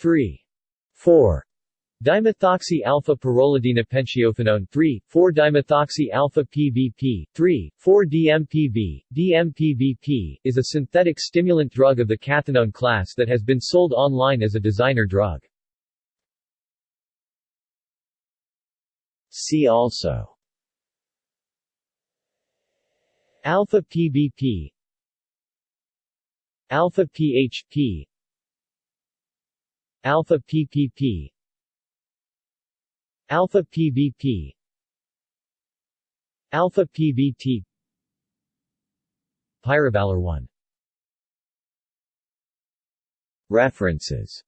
3. 4. Dimethoxy alpha pyrrolidinopentiophenone 3, 4 dimethoxy alpha PVP 3, 4 DMPV. DMPVP is a synthetic stimulant drug of the cathinone class that has been sold online as a designer drug. See also Alpha PVP Alpha PHP Alpha PPP Alpha PVP Alpha PVT Pyrovalerone References